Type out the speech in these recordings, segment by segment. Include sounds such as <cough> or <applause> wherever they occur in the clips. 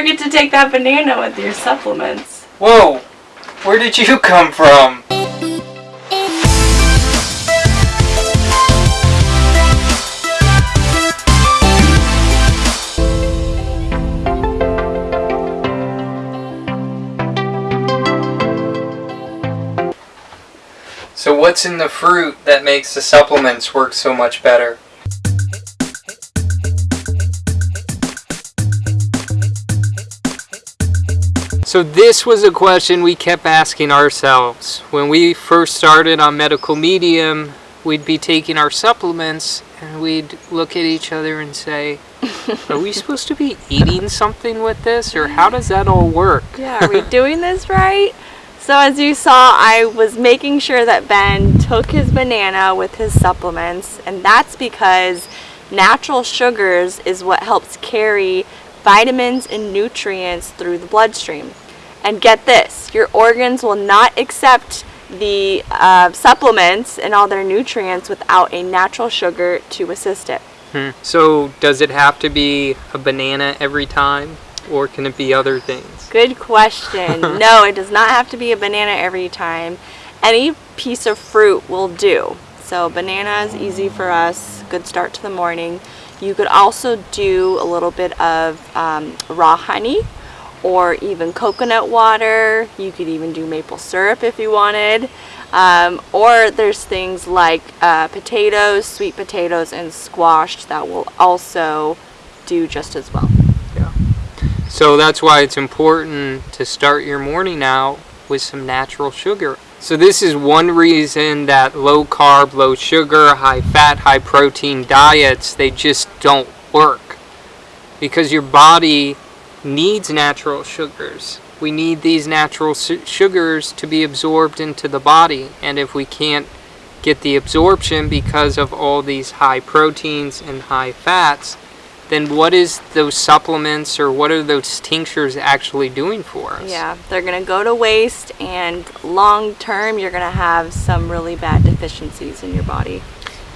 forget to take that banana with your supplements. Whoa! Where did you come from? So what's in the fruit that makes the supplements work so much better? So this was a question we kept asking ourselves. When we first started on Medical Medium, we'd be taking our supplements and we'd look at each other and say, are we <laughs> supposed to be eating something with this or how does that all work? Yeah, are we doing this right? So as you saw, I was making sure that Ben took his banana with his supplements and that's because natural sugars is what helps carry vitamins and nutrients through the bloodstream. And get this, your organs will not accept the uh, supplements and all their nutrients without a natural sugar to assist it. Hmm. So does it have to be a banana every time or can it be other things? Good question. <laughs> no, it does not have to be a banana every time. Any piece of fruit will do. So banana is easy for us, good start to the morning. You could also do a little bit of um, raw honey or even coconut water. You could even do maple syrup if you wanted. Um, or there's things like uh, potatoes, sweet potatoes, and squash that will also do just as well. Yeah. So that's why it's important to start your morning out with some natural sugar. So this is one reason that low carb, low sugar, high fat, high protein diets, they just don't work. Because your body needs natural sugars. We need these natural sugars to be absorbed into the body. And if we can't get the absorption because of all these high proteins and high fats, then what is those supplements or what are those tinctures actually doing for us? Yeah, they're going to go to waste and long term you're going to have some really bad deficiencies in your body.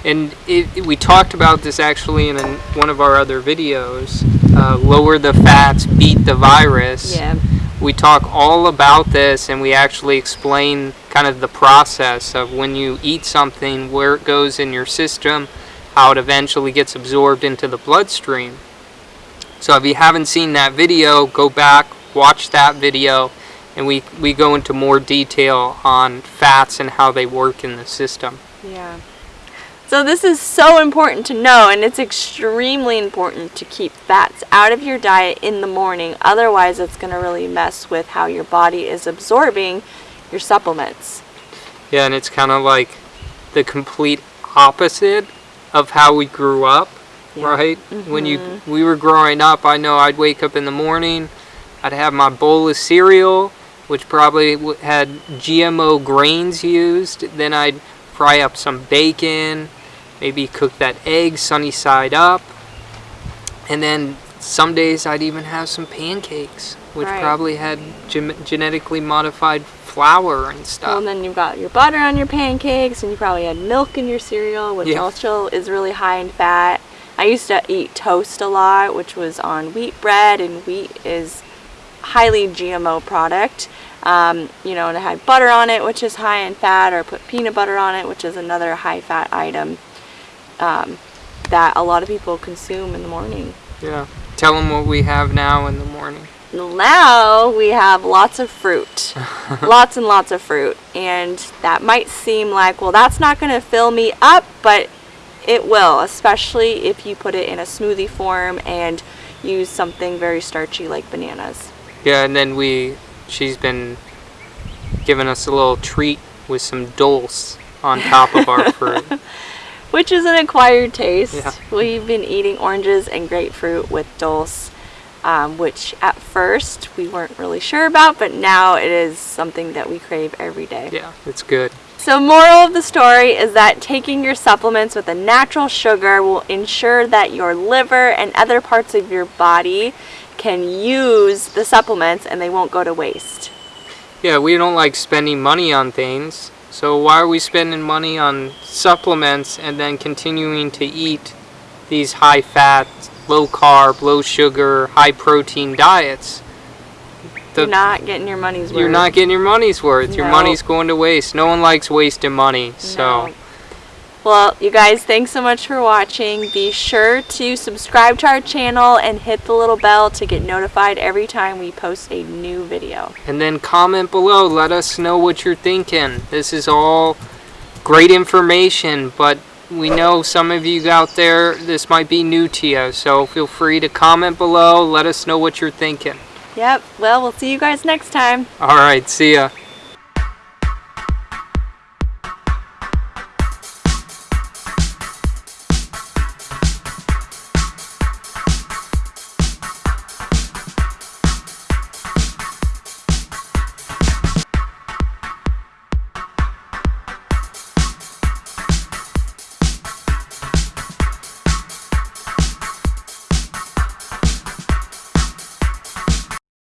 And it, it, we talked about this actually in an, one of our other videos, uh, lower the fats, beat the virus. Yeah. We talk all about this and we actually explain kind of the process of when you eat something, where it goes in your system, how it eventually gets absorbed into the bloodstream. So if you haven't seen that video, go back, watch that video, and we, we go into more detail on fats and how they work in the system. Yeah. So this is so important to know and it's extremely important to keep fats out of your diet in the morning. Otherwise it's going to really mess with how your body is absorbing your supplements. Yeah, and it's kind of like the complete opposite of how we grew up, yeah. right? Mm -hmm. When you mm-hmm. we were growing up, I know I'd wake up in the morning, I'd have my bowl of cereal, which probably had GMO grains used. Then I'd fry up some bacon, maybe cook that egg sunny side up, and then some days I'd even have some pancakes, which right. probably had genetically modified flour and stuff. Well, and then you've got your butter on your pancakes, and you probably had milk in your cereal, which yeah. also is really high in fat. I used to eat toast a lot, which was on wheat bread, and wheat is highly GMO product. Um, you know, and it had butter on it, which is high in fat, or put peanut butter on it, which is another high fat item um, that a lot of people consume in the morning. Yeah. Tell them what we have now in the morning now we have lots of fruit. <laughs> Lots and lots of fruit. And that might seem like well that's not going to fill me up but it will especially if you put it in a smoothie form and use something very starchy like bananas. Yeah and then we she's been giving us a little treat with some dulse on top of our <laughs> fruit. Which is an acquired taste. Yeah. we've been eating oranges and grapefruit with dulse um, which at first we weren't really sure about, but now it is something that we crave every day. Yeah, it's good. So moral of the story is that taking your supplements with a natural sugar will ensure that your liver and other parts of your body can use the supplements and they won't go to waste. Yeah, we don't like spending money on things. So why are we spending money on supplements and then continuing to eat these high fat, low carb, low sugar, high protein diets, the- You're not getting your money's worth. you're not getting your money's worth. Your money's going to waste. No one likes wasting money. So No. Well, you guys, thanks so much for watching. Be sure to subscribe to our channel and hit the little bell to get notified every time we post a new video. and then comment below. Let us know what you're thinking. This is all great information, but we know some of you out there this might be new to you. So feel free to comment below. Let us know what you're thinking. Yep. Well, we'll see you guys next time. All right, see ya.